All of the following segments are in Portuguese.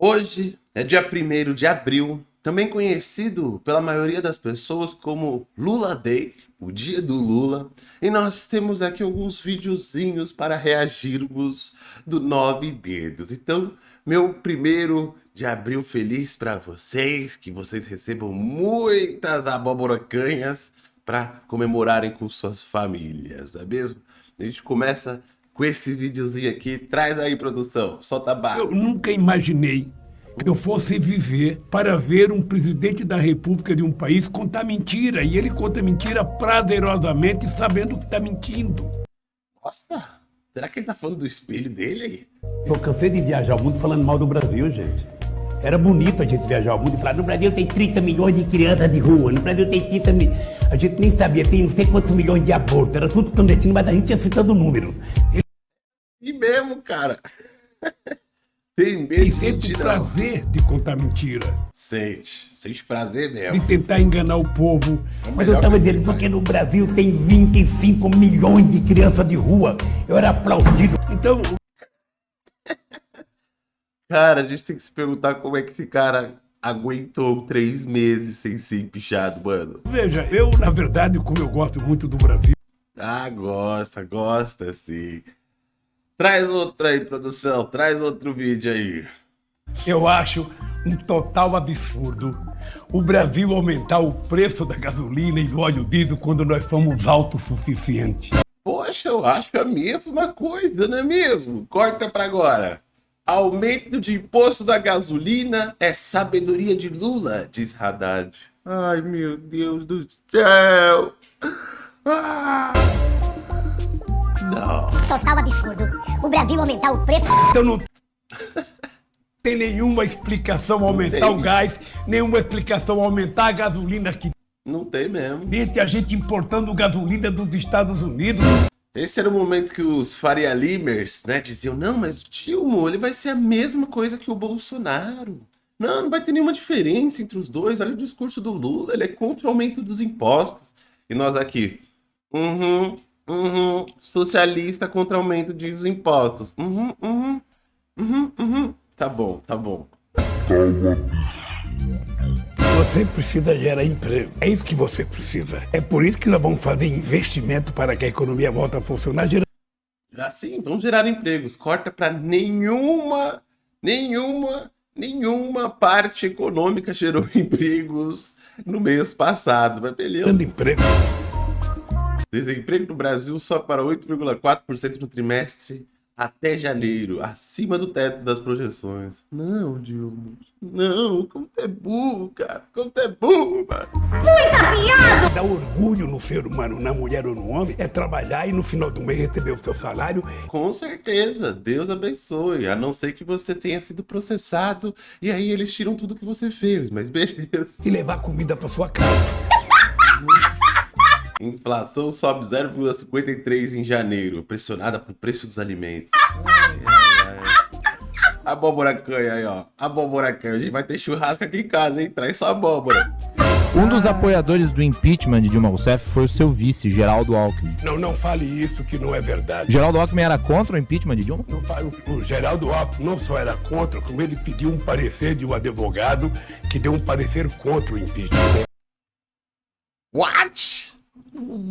Hoje é dia 1 de abril, também conhecido pela maioria das pessoas como Lula Day, o dia do Lula, e nós temos aqui alguns videozinhos para reagirmos do Nove Dedos. Então, meu primeiro de abril feliz para vocês, que vocês recebam muitas abóboracanhas para comemorarem com suas famílias, não é mesmo? A gente começa com esse videozinho aqui. Traz aí, produção. Solta a barra. Eu nunca imaginei que eu fosse viver para ver um presidente da república de um país contar mentira. E ele conta mentira prazerosamente, sabendo que está mentindo. Nossa, será que ele tá falando do espelho dele aí? Eu cansei de viajar o mundo falando mal do Brasil, gente. Era bonito a gente viajar o mundo e falar, no Brasil tem 30 milhões de crianças de rua, no Brasil tem 30 milhões. A gente nem sabia, tem não sei quantos milhões de abortos, era tudo clandestino, mas a gente ia citando números. Cara. Tem medo E de prazer de contar mentira. Sente. Sente prazer De mesmo. tentar enganar o povo. É Mas eu estava dizendo, porque no Brasil tem 25 milhões de crianças de rua. Eu era aplaudido. Então, Cara, a gente tem que se perguntar como é que esse cara aguentou três meses sem ser empichado, mano. veja, eu, na verdade, como eu gosto muito do Brasil, Ah, gosta, gosta sim. Traz outro aí, produção. Traz outro vídeo aí. eu acho um total absurdo o Brasil aumentar o preço da gasolina e do óleo diesel quando nós somos autossuficientes. Poxa, eu acho a mesma coisa, não é mesmo? Corta pra agora. Aumento de imposto da gasolina é sabedoria de Lula, diz Haddad. Ai, meu Deus do céu. Ah. Não. Total absurdo. O Brasil aumentar o preço. Então não tem nenhuma explicação aumentar tem. o gás, nenhuma explicação aumentar a gasolina aqui Não tem mesmo. dentro, a gente importando gasolina dos Estados Unidos. Esse era o momento que os Faria Limers, né, diziam, não, mas o Dilma, ele vai ser a mesma coisa que o Bolsonaro. Não, não vai ter nenhuma diferença entre os dois. Olha o discurso do Lula, ele é contra o aumento dos impostos. E nós aqui, uhum, uhum, socialista contra aumento dos impostos. Uhum, uhum, uhum, uhum. Tá bom, tá bom. Você precisa gerar emprego. É isso que você precisa. É por isso que nós vamos fazer investimento para que a economia volte a funcionar, gerando Assim, vamos gerar empregos. Corta para nenhuma, nenhuma, nenhuma parte econômica gerou empregos no mês passado. Mas beleza. emprego. Desemprego no Brasil só para 8,4% no trimestre até janeiro, acima do teto das projeções. Não, Dilma. Não, como tu é burro, cara. Como tu é burro, mano. Dar orgulho no ser humano, na mulher ou no homem, é trabalhar e no final do mês receber o seu salário. Com certeza, Deus abençoe. A não ser que você tenha sido processado e aí eles tiram tudo que você fez, mas beleza. e levar comida para sua casa. Inflação sobe 0,53 em janeiro, pressionada pelo preço dos alimentos. Ai, ai, ai. Abóbora canha aí, ó. Abóbora canha. A gente vai ter churrasco aqui em casa, hein? Traz sua abóbora. Um dos apoiadores do impeachment de Dilma Rousseff foi o seu vice, Geraldo Alckmin. Não, não fale isso que não é verdade. Geraldo Alckmin era contra o impeachment de Dilma? O, o Geraldo Alckmin não só era contra, como ele pediu um parecer de um advogado que deu um parecer contra o impeachment. What?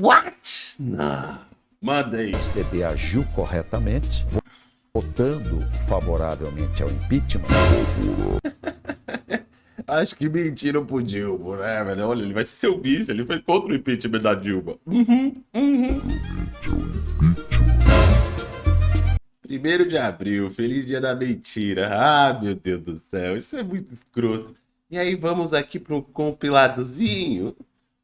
What? Não. Manda aí. PSDB agiu corretamente, votando favoravelmente ao impeachment. Acho que mentiram pro Dilma, né, velho? Olha, ele vai ser seu vice, ele foi contra o impeachment da Dilma. Uhum, uhum. Primeiro de abril, feliz dia da mentira. Ah, meu Deus do céu, isso é muito escroto. E aí vamos aqui para um compiladozinho,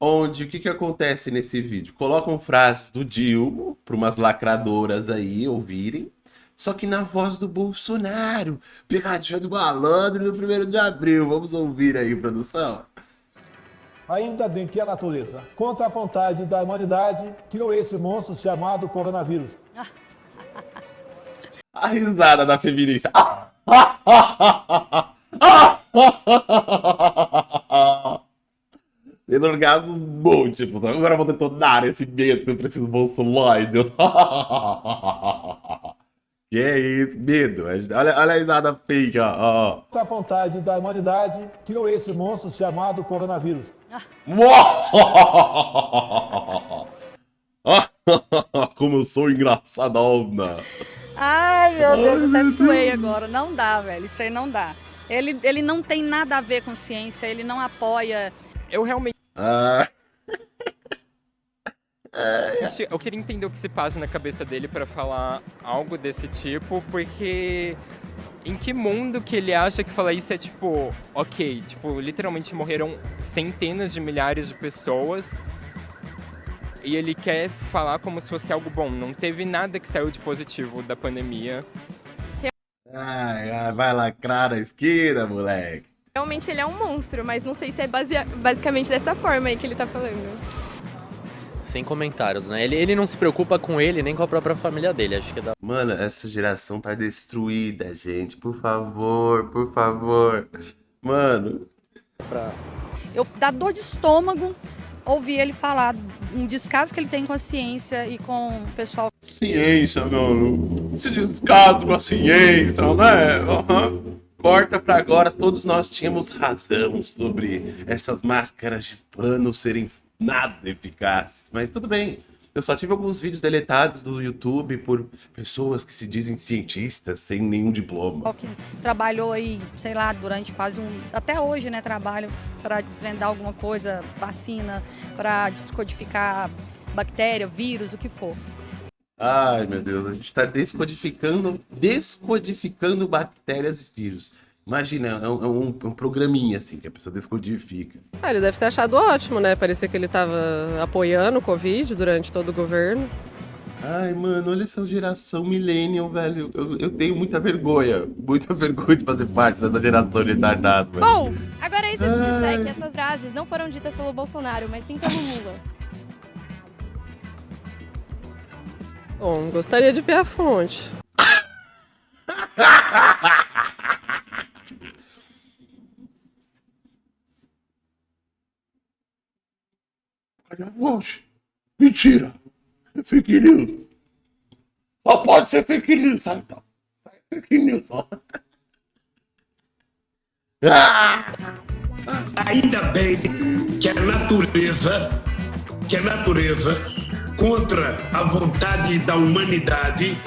onde o que que acontece nesse vídeo? Colocam frases do Dilma, para umas lacradoras aí ouvirem, só que na voz do Bolsonaro. Pegadinha do malandro no primeiro de abril. Vamos ouvir aí, produção. Ainda bem que a natureza, contra a vontade da humanidade, criou esse monstro chamado coronavírus. A risada da feminista. Tendo orgasmo bom, tipo, agora eu vou detonar esse medo pra esses bolsoloides. que Que é isso, medo. Olha, olha a risada fake, ó. Contra a vontade da humanidade, criou esse monstro chamado coronavírus. Como eu sou engraçadona. Ai, meu Deus, até suei agora. Não dá, velho. Isso aí não dá. Ele, ele não tem nada a ver com ciência, ele não apoia. Eu realmente. Ah, Eu queria entender o que se passa na cabeça dele pra falar algo desse tipo, porque. Em que mundo que ele acha que falar isso é tipo, ok, tipo, literalmente morreram centenas de milhares de pessoas e ele quer falar como se fosse algo bom. Não teve nada que saiu de positivo da pandemia. ai, ai, vai lacrar na esquina, moleque. Realmente ele é um monstro, mas não sei se é basea- basicamente dessa forma aí que ele tá falando. Sem comentários, né? Ele, ele não se preocupa com ele nem com a própria família dele. Acho que dá. Mano, essa geração tá destruída, gente. Por favor, por favor. Mano, Pra... Eu dá dor de estômago ouvir ele falar um descaso que ele tem com a ciência e com o pessoal. ciência, mano. Esse descaso com a ciência, né? Aham. Corta pra agora, todos nós tínhamos razão sobre essas máscaras de pano serem nada eficazes. Mas tudo bem. Eu só tive alguns vídeos deletados do YouTube por pessoas que se dizem cientistas sem nenhum diploma. que trabalhou aí, sei lá, durante quase um. Até hoje, né? Trabalho para desvendar alguma coisa, vacina, para descodificar bactéria, vírus, o que for. Ai, meu Deus, a gente tá descodificando, descodificando bactérias e vírus. Imagina, é um, é um- é um programinha assim que a pessoa descodifica. Ah, ele deve ter achado ótimo, né? Parecia que ele tava apoiando o Covid durante todo o governo. Ai, mano, olha essa geração millennial, velho. Eu, eu tenho muita vergonha, muita vergonha de fazer parte dessa geração retardada, velho. Bom, agora isso eu te Ai. disser que essas frases não foram ditas pelo Bolsonaro, mas sim pelo Lula. Bom, gostaria de ver a fonte. Cadê a fonte? Mentira! É fake news! Só pode ser fake news, sabe? Então? É Fake news, só. Ah! Ainda bem que a natureza, que a natureza, contra a vontade da humanidade,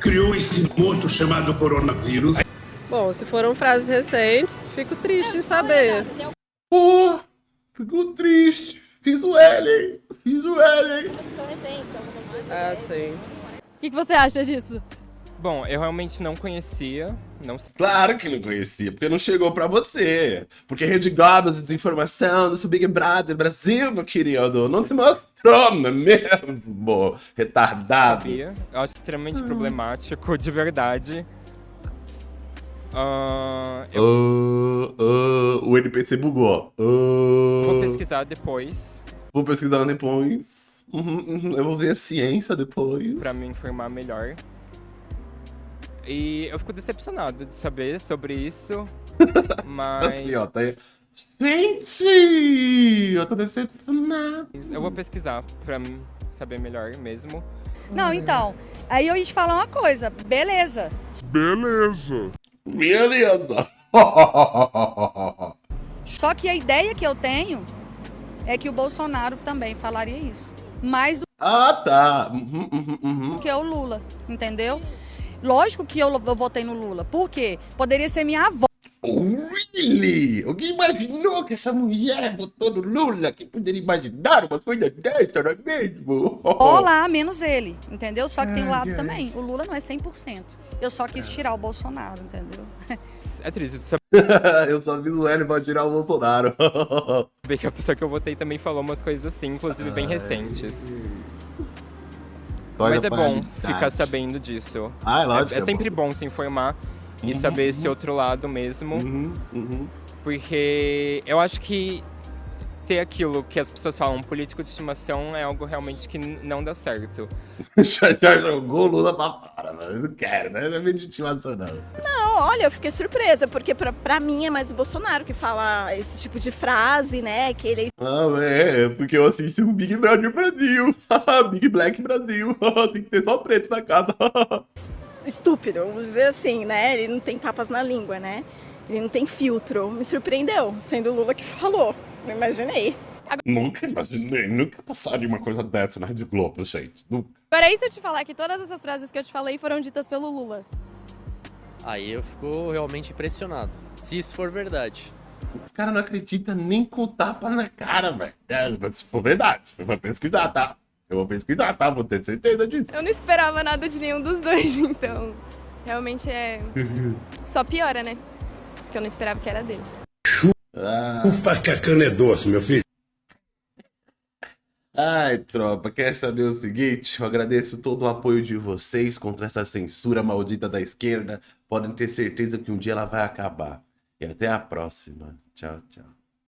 criou esse monstro chamado coronavírus. Bom, se foram frases recentes, fico triste em saber. Pô, ficou triste. Fiz o L, fiz o L. Ah, sim. O que, que você acha disso? Bom, eu realmente não conhecia, não. Claro que não conhecia, porque não chegou pra você. Porque Rede Globo de desinformação do seu Big Brother Brasil, meu querido, não se mostrou, é mesmo? Retardado. Eu acho extremamente problemático, de verdade. Ah, eu Ah, ah, o NPC bugou. Vou pesquisar depois Vou pesquisar depois. Uhum, uhum, Eu vou ver a ciência depois. pra me informar melhor. E eu fico decepcionado de saber sobre isso. Mas Assim, ó, tá aí. Gente! Eu tô decepcionado. eu vou pesquisar pra saber melhor mesmo. Não, então. Aí eu ia te falar uma coisa. Beleza. Beleza. Só que a ideia que eu tenho é que o Bolsonaro também falaria isso. Mais do ah, tá. Uhum, uhum, uhum. que o Lula, entendeu? Lógico que eu, eu votei no Lula. Por quê? Poderia ser minha avó. Really? Alguém imaginou que essa mulher votou no Lula? Quem poderia imaginar uma coisa dessa, não é mesmo? Olá, menos ele, entendeu? Só que tem um Ai, lado ai. também. O Lula não é 100%. Eu só quis tirar o Bolsonaro, entendeu? É triste de saber Eu só vi o L pra tirar o Bolsonaro. que a pessoa que eu votei também falou umas coisas assim, inclusive bem recentes. Mas é bom ficar sabendo disso. Ah, é lógico. É, é sempre bom se informar e Uhum, saber esse outro lado mesmo. Uhum, uhum. Porque eu acho que ter aquilo que as pessoas falam, político de estimação, é algo realmente que não dá certo. já, já jogou o Lula pra fora, mano. Eu não quero, né? Não é meio de estimação, não. Não, olha, eu fiquei surpresa, porque pra, pra mim é mais o Bolsonaro que fala esse tipo de frase, né? Que ele Ah, é, porque eu assisto o Big Brother Brasil. Big Black Brasil. Tem que ter só preto na casa. estúpido, vamos dizer assim, né? Ele não tem papas na língua, né? Ele não tem filtro. Me surpreendeu, sendo o Lula que falou. Não imaginei. Nunca imaginei, nunca passaria uma coisa dessa na Rede Globo, gente. Nunca. Agora, e se eu te falar que todas essas frases que eu te falei foram ditas pelo Lula? Aí eu fico realmente impressionado. Se isso for verdade. Os caras não acreditam nem com tapa na cara, velho. É, mas se for verdade, eu vou pesquisar, tá? Eu vou pesquisar, tá? Vou ter certeza disso. Eu não esperava nada de nenhum dos dois, então. Realmente é. Só piora, né? Porque eu não esperava que era dele. Ah. Chupa que a cana é doce, meu filho. Ai, tropa, quer saber o seguinte? Eu agradeço todo o apoio de vocês contra essa censura maldita da esquerda. Podem ter certeza que um dia ela vai acabar. E até a próxima. Tchau, tchau.